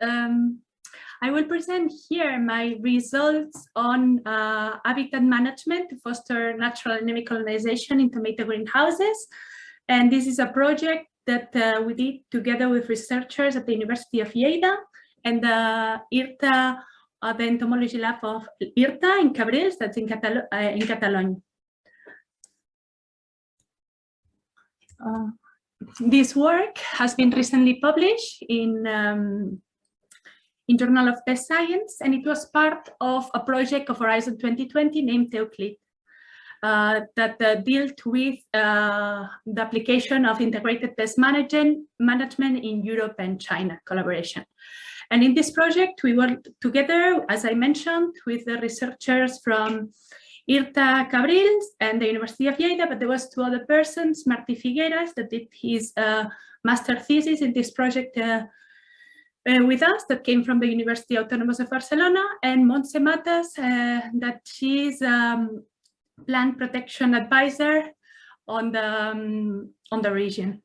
Um, I will present here my results on uh, habitat management to foster natural endemic colonization in tomato greenhouses. And this is a project that uh, we did together with researchers at the University of Lleida and the IRTA, uh, the entomology lab of IRTA in Cabrils, that's in, Catalo uh, in Catalonia. Uh, this work has been recently published in um, in Journal of Pest Science, and it was part of a project of Horizon 2020 named Euclid uh, that uh, dealt with uh, the application of integrated pest management, management in Europe and China collaboration. And in this project, we worked together, as I mentioned, with the researchers from IRTA Cabrils and the University of Lleida, but there was two other persons, Martí Figueras, that did his uh, master thesis in this project uh, with us that came from the University Autonomous of Barcelona and Montse Matas uh, that she's um, plant protection advisor on the um, on the region.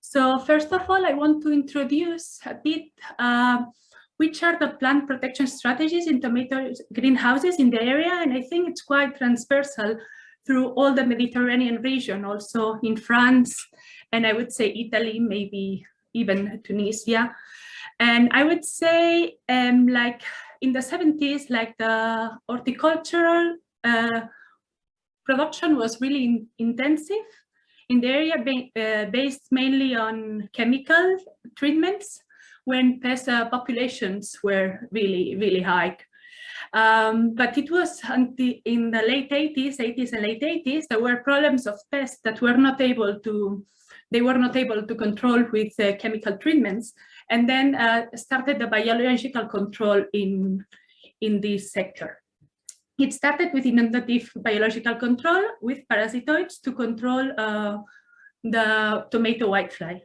So first of all, I want to introduce a bit uh, which are the plant protection strategies in tomato greenhouses in the area. And I think it's quite transversal through all the Mediterranean region, also in France, and I would say Italy, maybe even Tunisia. And I would say um, like in the 70s, like the horticultural uh, production was really in intensive in the area uh, based mainly on chemical treatments when pest uh, populations were really, really high. Um, but it was the, in the late 80s, 80s and late 80s, there were problems of pests that were not able to, they were not able to control with uh, chemical treatments. And then uh, started the biological control in, in this sector. It started with inundative biological control with parasitoids to control uh, the tomato whitefly.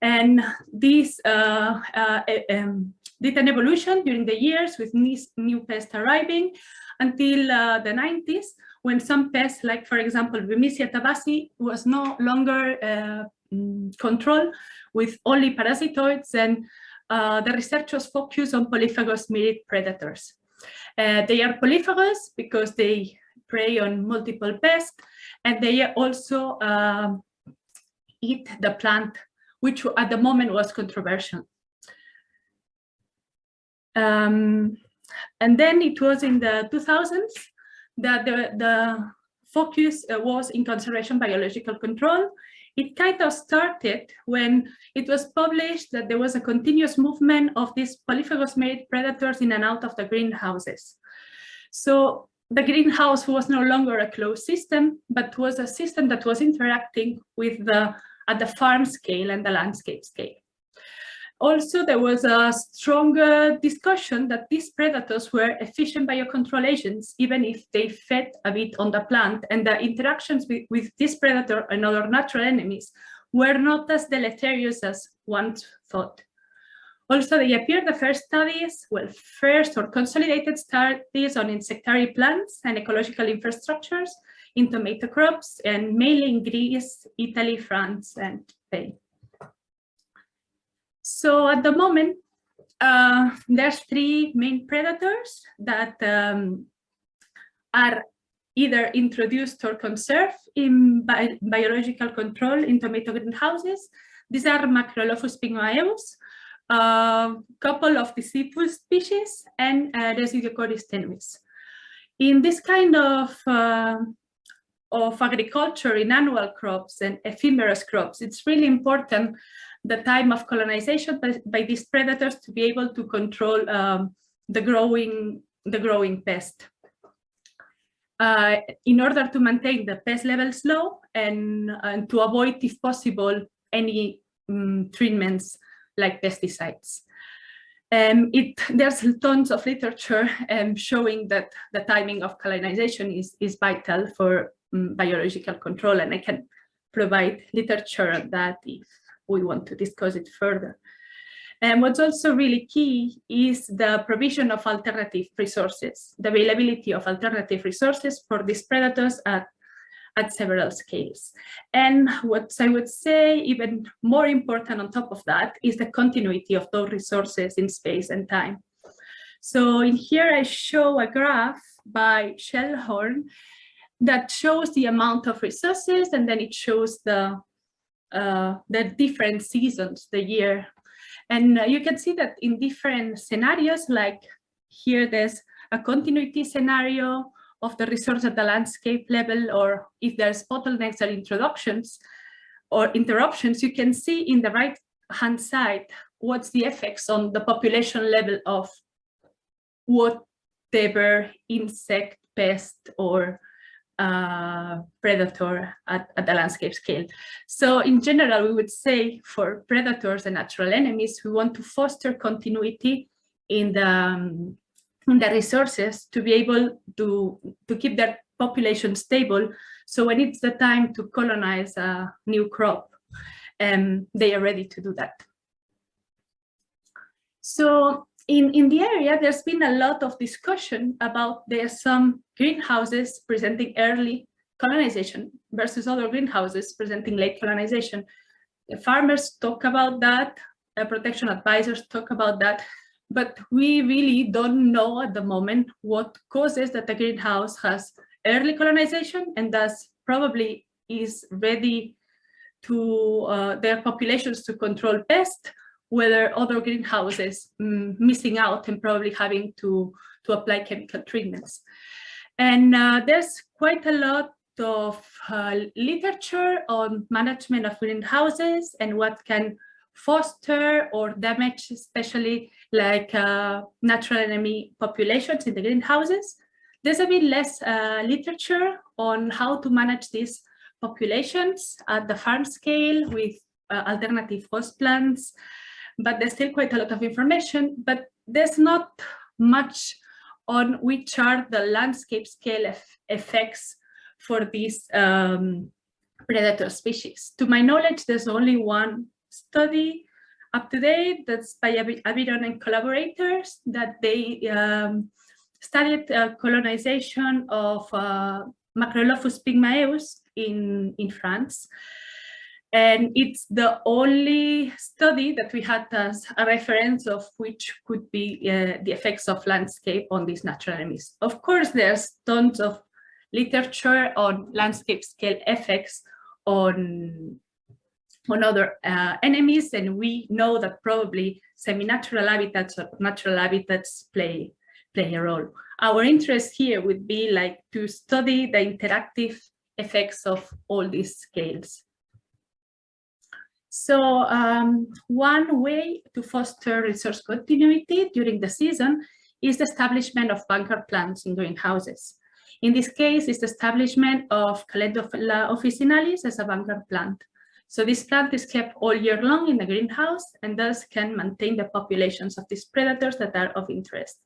And this uh, uh, um, did an evolution during the years with new pests arriving until uh, the 90s when some pests like for example Bemisia tabaci was no longer uh, mm, controlled with only parasitoids and uh, the researchers focus on polyphagous mirid predators. Uh, they are polyphagous because they prey on multiple pests and they also um, eat the plant, which at the moment was controversial. Um, and then it was in the 2000s that the, the focus uh, was in conservation biological control. It kind of started when it was published that there was a continuous movement of these polyphagous mirid predators in and out of the greenhouses. So the greenhouse was no longer a closed system, but was a system that was interacting with the at the farm scale and the landscape scale. Also, there was a stronger discussion that these predators were efficient biocontrol agents, even if they fed a bit on the plant, and the interactions with, with this predator and other natural enemies were not as deleterious as once thought. Also, they appeared the first studies, well, first or consolidated studies on insectary plants and ecological infrastructures in tomato crops, and mainly in Greece, Italy, France, and Spain. So at the moment, uh, there's three main predators that um, are either introduced or conserved in bi biological control in tomato greenhouses. These are Macrolophus pygmaeus, a couple of Dicyphus species, and uh, Nesidiocoris tenuis. In this kind of uh, of agriculture in annual crops and ephemeral crops, it's really important the time of colonization by, by these predators to be able to control um, the growing the growing pest. Uh, in order to maintain the pest levels low and, and to avoid, if possible, any um, treatments like pesticides. Um, it, there's tons of literature um, showing that the timing of colonization is, is vital for Mm, biological control, and I can provide literature on that if we want to discuss it further. And what's also really key is the provision of alternative resources, the availability of alternative resources for these predators at, at several scales. And what I would say even more important on top of that is the continuity of those resources in space and time. So in here I show a graph by Schellhorn that shows the amount of resources and then it shows the uh, the different seasons, the year. And uh, you can see that in different scenarios, like here there's a continuity scenario of the resource at the landscape level, or if there's bottlenecks or introductions or interruptions, you can see in the right hand side what's the effects on the population level of whatever insect, pest, or uh, predator at, at the landscape scale. So in general, we would say for predators and natural enemies, we want to foster continuity in the, um, in the resources to be able to, to keep their population stable. So when it's the time to colonize a new crop, um, they are ready to do that. So in, in the area, there's been a lot of discussion about there's some greenhouses presenting early colonization versus other greenhouses presenting late colonization. The farmers talk about that, protection advisors talk about that, but we really don't know at the moment what causes that the greenhouse has early colonization and thus probably is ready to uh, their populations to control pests whether other greenhouses um, missing out and probably having to, to apply chemical treatments. And uh, there's quite a lot of uh, literature on management of greenhouses and what can foster or damage, especially like uh, natural enemy populations in the greenhouses. There's a bit less uh, literature on how to manage these populations at the farm scale with uh, alternative host plants, but there's still quite a lot of information, but there's not much on which are the landscape scale effects for these um, predator species. To my knowledge, there's only one study up to date that's by Aviron and collaborators that they um, studied uh, colonization of uh, Macrolophus pygmaeus in, in France. And it's the only study that we had as a reference of which could be uh, the effects of landscape on these natural enemies. Of course, there's tons of literature on landscape scale effects on, on other uh, enemies, and we know that probably semi-natural habitats or natural habitats play, play a role. Our interest here would be like to study the interactive effects of all these scales. So um, one way to foster resource continuity during the season is the establishment of bunker plants in greenhouses. In this case, it's the establishment of Calendula officinalis as a bunker plant. So this plant is kept all year long in the greenhouse and thus can maintain the populations of these predators that are of interest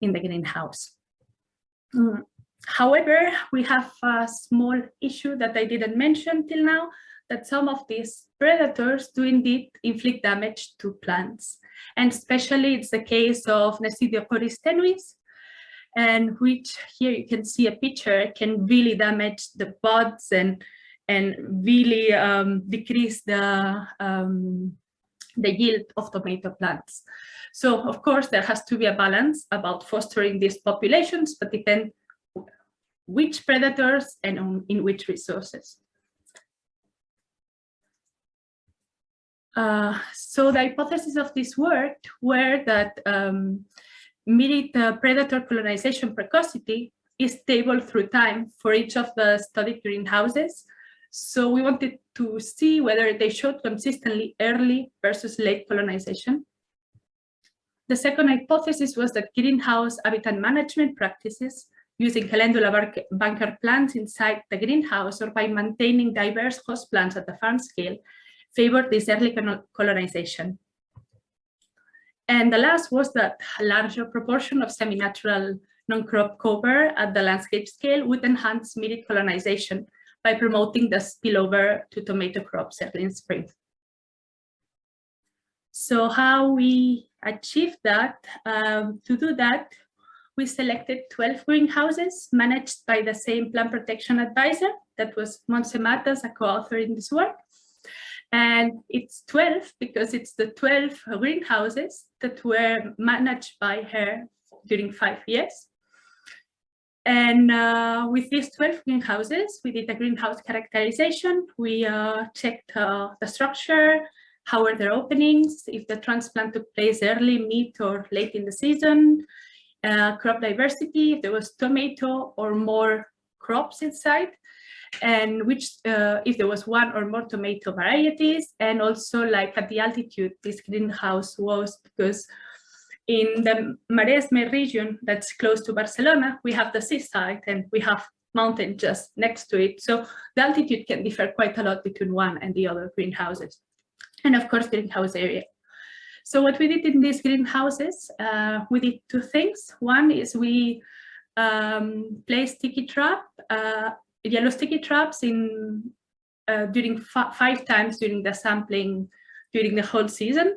in the greenhouse. Mm. However, we have a small issue that I didn't mention till now, that some of these predators do indeed inflict damage to plants. And especially it's the case of Nesidiocoris tenuis, and which here you can see a picture can really damage the buds and and really um, decrease the um, the yield of tomato plants. So of course there has to be a balance about fostering these populations, but depend which predators and in which resources. Uh, so the hypothesis of this work were that um, the predator colonization precocity is stable through time for each of the studied greenhouses. So we wanted to see whether they showed consistently early versus late colonization. The second hypothesis was that greenhouse habitat management practices using calendula bunker plants inside the greenhouse or by maintaining diverse host plants at the farm scale favored this early colonization. And the last was that a larger proportion of semi-natural non-crop cover at the landscape scale would enhance immediate colonization by promoting the spillover to tomato crops early in spring. So how we achieved that? Um, to do that, we selected 12 greenhouses managed by the same plant protection advisor that was Montse Matas, a co-author in this work. And it's 12 because it's the 12 greenhouses that were managed by her during five years. And uh, with these 12 greenhouses, we did a greenhouse characterization. We uh, checked uh, the structure, how were their openings, if the transplant took place early, mid or late in the season, uh, crop diversity, if there was tomato or more crops inside, and which uh, if there was one or more tomato varieties, and also like at the altitude this greenhouse was because in the Maresme region that's close to Barcelona, we have the seaside and we have mountain just next to it. So the altitude can differ quite a lot between one and the other greenhouses. And of course, greenhouse area. So what we did in these greenhouses, uh, we did two things. One is we um, placed sticky trap, uh, yellow sticky traps in uh, during five times during the sampling during the whole season.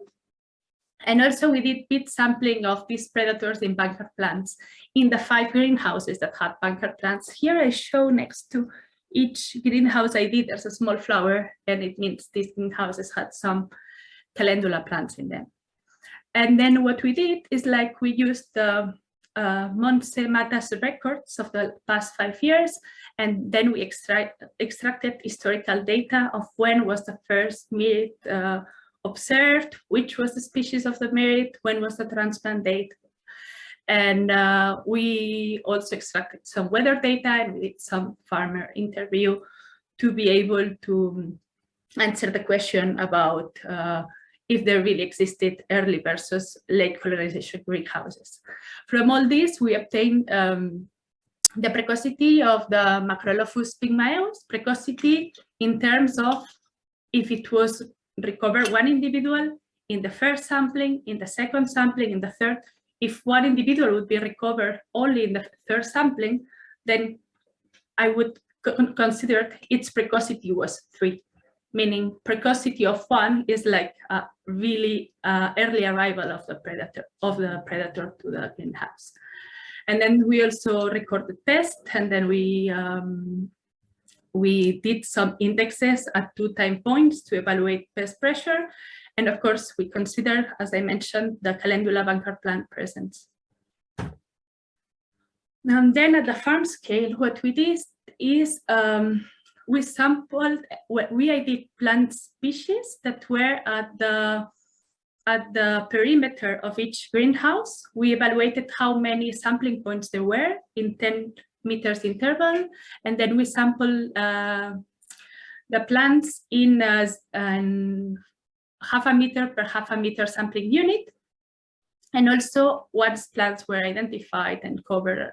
And also we did pit sampling of these predators in bunker plants in the five greenhouses that had bunker plants. Here I show next to each greenhouse I did, there's a small flower and it means these greenhouses had some calendula plants in them. And then what we did is like we used the uh, Montse Matas records of the past five years, and then we extract, extracted historical data of when was the first mirid uh, observed, which was the species of the mirid, when was the transplant date. And uh, we also extracted some weather data and we did some farmer interview to be able to answer the question about uh, if there really existed early versus late colonization greenhouses. From all this, we obtained um, the precocity of the Macrolophus pygmaeus, precocity in terms of if it was recovered one individual in the first sampling, in the second sampling, in the third. If one individual would be recovered only in the third sampling, then I would consider its precocity was three, meaning precocity of one is like a really uh, early arrival of the predator of the predator to the greenhouse. And then we also recorded pests, and then we um, we did some indexes at two time points to evaluate pest pressure. And of course, we consider, as I mentioned, the calendula bunker plant presence. And then at the farm scale, what we did is um, we sampled, we ID plant species that were at the at the perimeter of each greenhouse. We evaluated how many sampling points there were in 10 meters interval. And then we sample uh, the plants in a, half a meter per half a meter sampling unit. And also once plants were identified and covered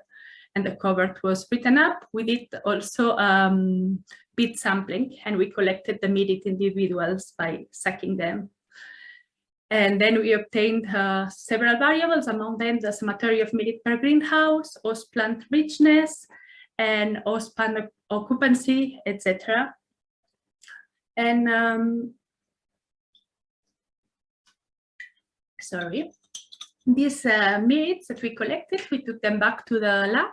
and the cover was written up, we did also um, bit sampling and we collected the mirid individuals by sucking them. And then we obtained uh, several variables, among them the cemetery of mirid per greenhouse, host plant richness, and host plant occupancy, etc. And um, sorry, these uh, mirids that we collected, we took them back to the lab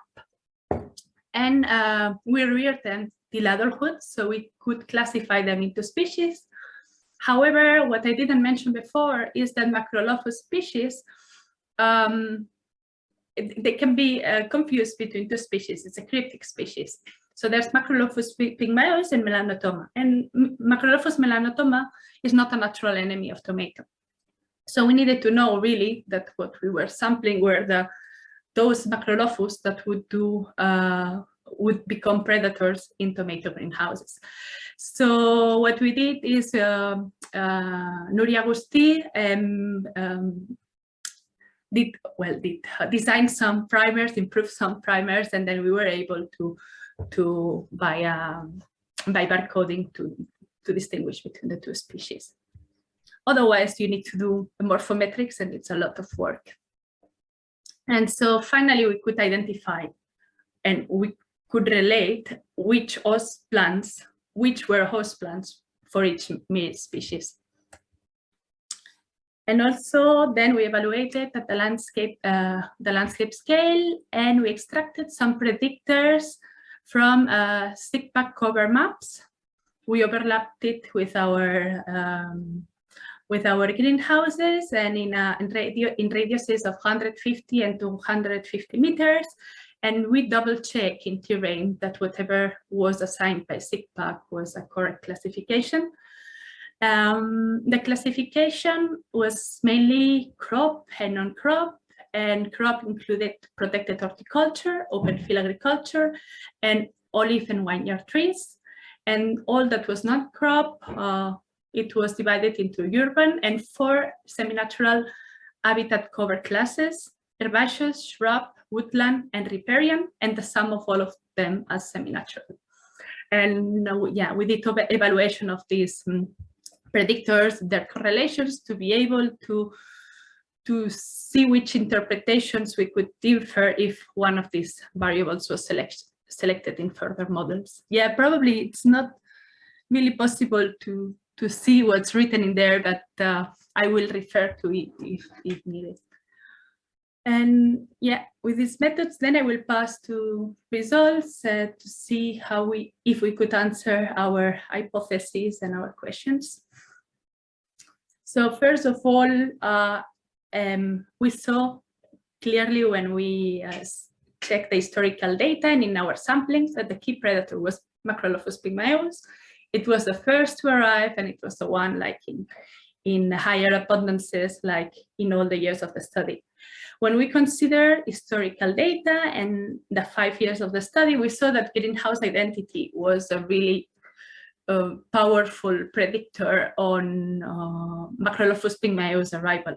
and uh, we reared them till adulthood, so we could classify them into species However, what I didn't mention before is that Macrolophus species, um, they can be uh, confused between two species. It's a cryptic species. So there's Macrolophus pygmaeus and Melanotoma. And Macrolophus melanotoma is not a natural enemy of tomato. So we needed to know really that what we were sampling were the those Macrolophus that would do uh, would become predators in tomato greenhouses. So what we did is uh, uh, Nuria Agustí um, um, did well did uh, design some primers, improve some primers, and then we were able to to by um, by barcoding to to distinguish between the two species. Otherwise, you need to do morphometrics, and it's a lot of work. And so finally, we could identify and we could relate which host plants which were host plants for each mirid species. And also then we evaluated at the landscape, uh, the landscape scale, and we extracted some predictors from uh, SIGPAC cover maps. We overlapped it with our um, with our greenhouses and in, uh, in, radio, in radiuses of 150 and 250 meters. And we double check in terrain that whatever was assigned by SIGPAC was a correct classification. Um, the classification was mainly crop and non-crop, and crop included protected horticulture, open field agriculture, and olive and vineyard trees. And all that was not crop, uh, it was divided into urban and four semi-natural habitat cover classes, herbaceous, shrub, woodland, and riparian, and the sum of all of them as semi-natural. And uh, yeah, we did evaluation of these um, predictors, their correlations to be able to to see which interpretations we could infer if one of these variables was select, selected in further models. Yeah, probably it's not really possible to, to see what's written in there, but uh, I will refer to it if, if needed. And yeah, with these methods, then I will pass to results uh, to see how we, if we could answer our hypotheses and our questions. So first of all, uh, um, we saw clearly when we uh, checked the historical data and in our samplings that the key predator was Macrolophus pygmaeus. It was the first to arrive and it was the one like in, in higher abundances like in all the years of the study. When we consider historical data and the five years of the study, we saw that greenhouse identity was a really a powerful predictor on uh, Macrolophus pygmaeus arrival.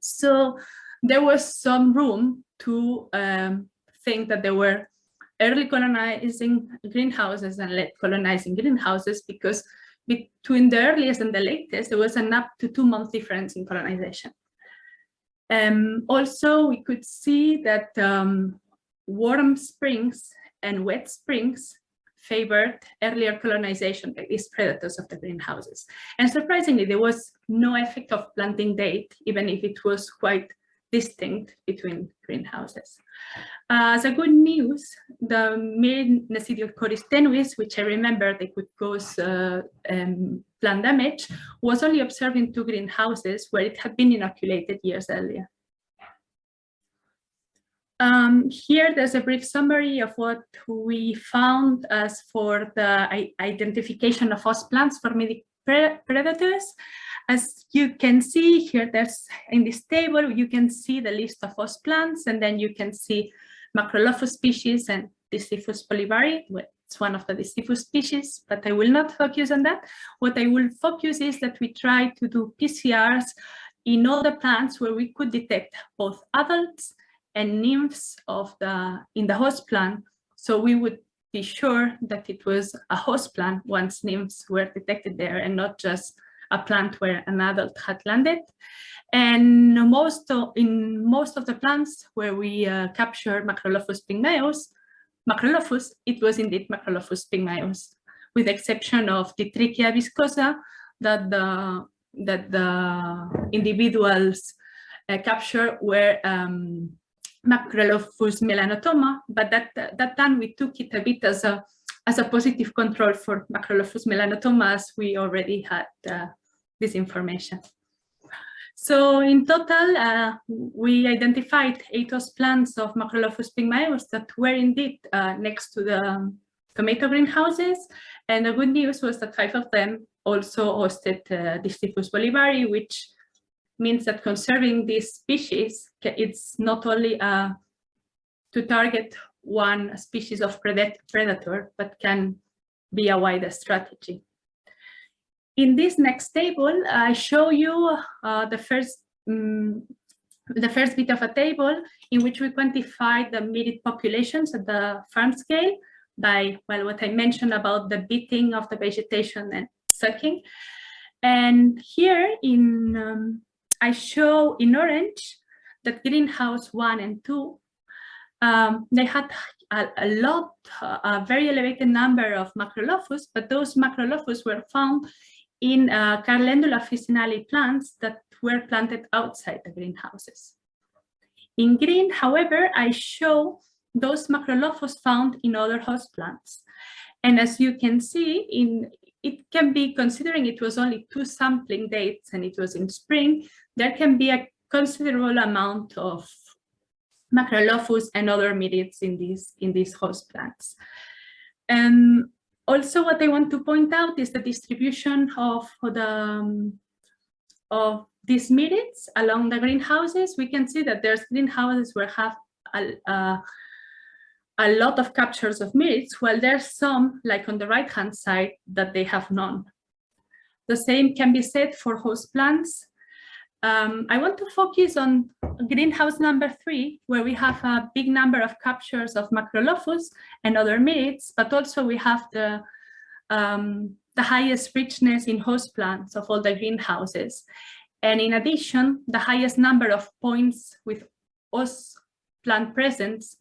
So there was some room to um, think that there were early colonizing greenhouses and late colonizing greenhouses because between the earliest and the latest, there was an up to two month difference in colonization. Um, also, we could see that um, warm springs and wet springs favored earlier colonization by these predators of the greenhouses. And surprisingly, there was no effect of planting date, even if it was quite distinct between greenhouses. Uh, as a good news, the main Nesidiocoris tenuis, which I remember they could cause uh, um, plant damage, was only observed in two greenhouses where it had been inoculated years earlier. Um, here, there's a brief summary of what we found as for the identification of host plants for mirid predators. As you can see here, there's in this table, you can see the list of host plants, and then you can see Macrolophus species and Dicyphus bolivari. It's one of the Dicyphus species, but I will not focus on that. What I will focus is that we try to do PCRs in all the plants where we could detect both adults and nymphs of the in the host plant. So we would be sure that it was a host plant once nymphs were detected there and not just a plant where an adult had landed. And most of, in most of the plants where we uh, captured Macrolophus pygmaeus, Macrolophus, it was indeed Macrolophus pygmaeus, with the exception of the Trichia viscosa that the, that the individuals uh, captured were um, Macrolophus melanotoma, but that, that time we took it a bit as a, as a positive control for Macrolophus melanotoma as we already had uh, this information. So in total, uh, we identified eight host plants of Macrolophus pygmaeus that were indeed uh, next to the tomato greenhouses. And the good news was that five of them also hosted uh, bolivari, which means that conserving these species, it's not only uh, to target one species of predator, but can be a wider strategy. In this next table, I show you uh, the first um, the first bit of a table in which we quantify the mirid populations at the farm scale by well what I mentioned about the beating of the vegetation and sucking. And here in um, I show in orange that greenhouse one and two, um, they had a, a, lot, a very elevated number of macrolophus, but those macrolophus were found in uh, Calendula officinale plants that were planted outside the greenhouses. In green, however, I show those macrolophus found in other host plants. And as you can see, in it can be, considering it was only two sampling dates and it was in spring, there can be a considerable amount of macrolophus and other mirids in these, in these host plants. And also what I want to point out is the distribution of the um, of these mirids along the greenhouses. We can see that there's greenhouses where have a, a, a lot of captures of mirids, while there's some, like on the right-hand side, that they have none. The same can be said for host plants. Um, I want to focus on greenhouse number three, where we have a big number of captures of Macrolophus and other mirids, but also we have the, um, the highest richness in host plants of all the greenhouses. And in addition, the highest number of points with host plant presence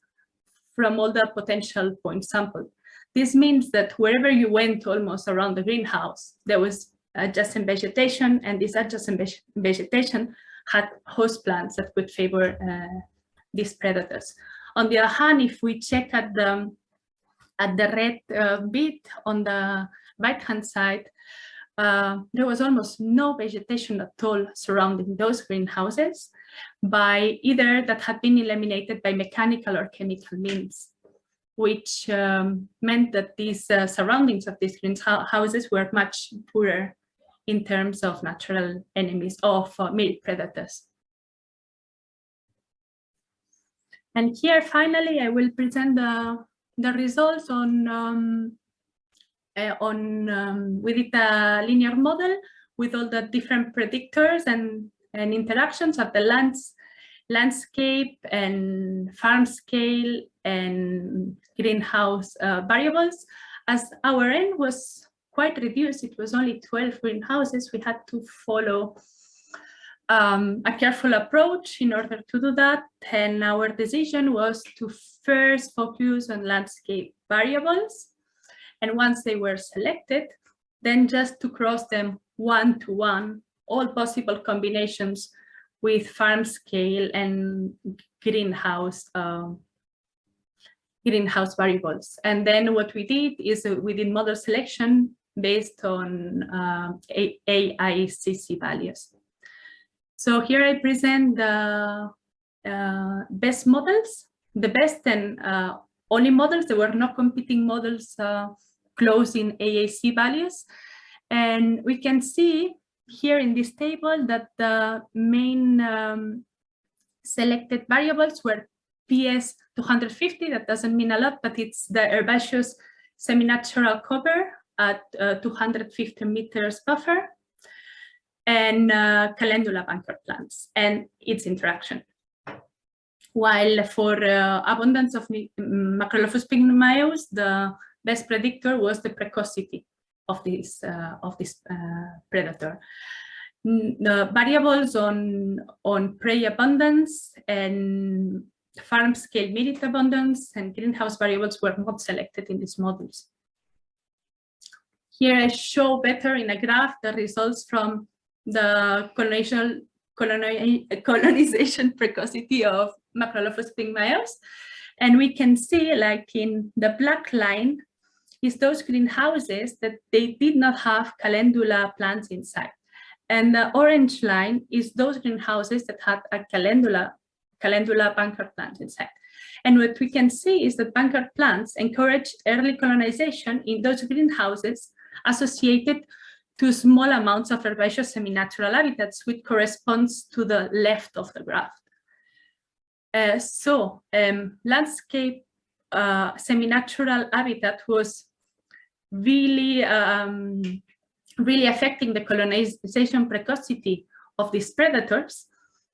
from all the potential point sample. This means that wherever you went almost around the greenhouse, there was adjacent vegetation, and this adjacent vegetation had host plants that would favor uh, these predators. On the other hand, if we check at the at the red uh, bit on the right-hand side, uh, there was almost no vegetation at all surrounding those greenhouses by either that had been eliminated by mechanical or chemical means, which um, meant that these uh, surroundings of these greenhouses were much poorer in terms of natural enemies of uh, predators. And here, finally, I will present the, the results on, um, uh, on um, we did a linear model with all the different predictors and, and interactions of the lands, landscape and farm scale and greenhouse uh, variables as our end was quite reduced. It was only 12 greenhouses. We had to follow um, a careful approach in order to do that. And our decision was to first focus on landscape variables. And once they were selected, then just to cross them one to one, all possible combinations with farm scale and greenhouse um, greenhouse variables. And then what we did is uh, we did model selection based on uh, AICC values. So here I present the uh, best models, the best and uh, only models. There were no competing models uh, close in AAC values. And we can see here in this table that the main um, selected variables were PS 250. That doesn't mean a lot, but it's the herbaceous semi-natural cover at uh, 250 meters buffer and uh, calendula bunker plants and its interaction. While for uh, abundance of Macrolophus pygmaeus, the best predictor was the precocity of this of this predator. The variables on on prey abundance and farm scale mirid abundance and greenhouse variables were not selected in these models. Here I show better in a graph the results from the colonization, colonization precocity of Macrolophus pygmaeus. And we can see like in the black line is those greenhouses that they did not have calendula plants inside. And the orange line is those greenhouses that had a calendula, calendula bunker plant inside. And what we can see is that bunker plants encourage early colonization in those greenhouses associated to small amounts of herbaceous semi-natural habitats, which corresponds to the left of the graph. Uh, so um, landscape uh, semi-natural habitat was really, um, really affecting the colonization precocity of these predators,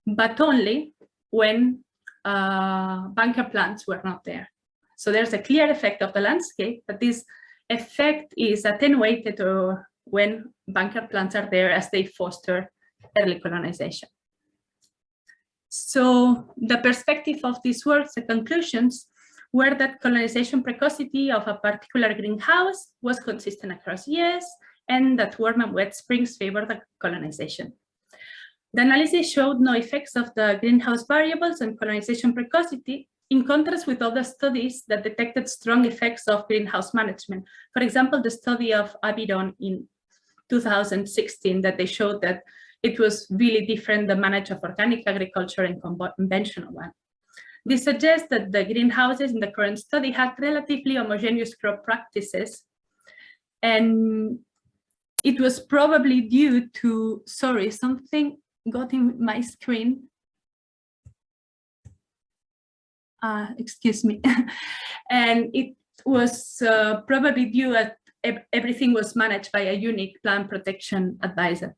but only when uh, bunker plants were not there. So there's a clear effect of the landscape, but this effect is attenuated or when bunker plants are there as they foster early colonization. So the perspective of these works, the conclusions, were that colonization precocity of a particular greenhouse was consistent across years and that warm and wet springs favor the colonization. The analysis showed no effects of the greenhouse variables on colonization precocity, in contrast with other studies that detected strong effects of greenhouse management. For example, the study of Aviron in 2016 that they showed that it was really different, the manage of organic agriculture and conventional one. This suggests that the greenhouses in the current study had relatively homogeneous crop practices. And it was probably due to, sorry, something got in my screen. Uh, excuse me. and it was uh, probably due that everything was managed by a unique plant protection advisor.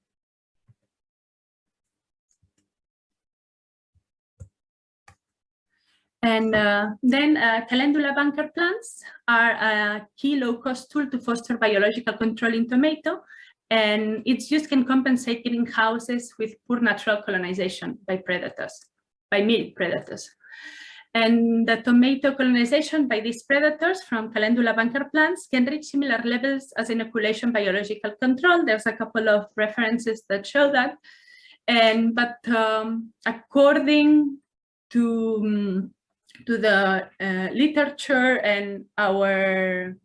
And uh, then uh, calendula bunker plants are a key low-cost tool to foster biological control in tomato, and its use can compensate greenhouses with poor natural colonization by predators, by mirid predators. And the tomato colonization by these predators from calendula bunker plants can reach similar levels as inoculation biological control. There's a couple of references that show that. And but um, according to um, to the uh, literature and our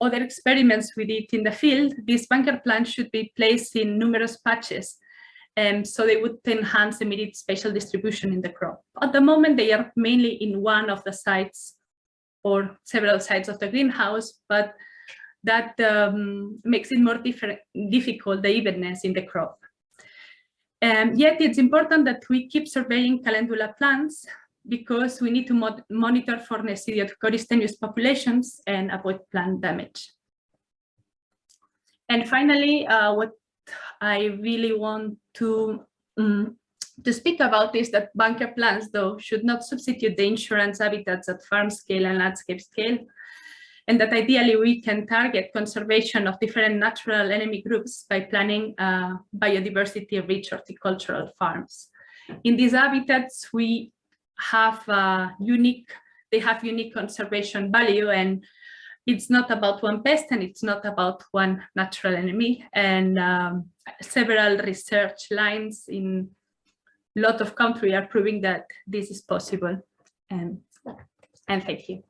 other experiments we did in the field, these bunker plants should be placed in numerous patches. Um, so they would enhance the immediate spatial distribution in the crop. At the moment, they are mainly in one of the sites or several sites of the greenhouse, but that um, makes it more difficult, the evenness in the crop. Um, yet it's important that we keep surveying calendula plants because we need to monitor for Nesidiocoris populations and avoid plant damage. And finally, uh, what I really want to um, to speak about is that bunker plants, though, should not substitute the insurance habitats at farm scale and landscape scale, and that ideally we can target conservation of different natural enemy groups by planning uh, biodiversity-rich horticultural farms. In these habitats, we have a unique, they have unique conservation value and it's not about one pest and it's not about one natural enemy. And um, several research lines in a lot of countries are proving that this is possible. And, and thank you.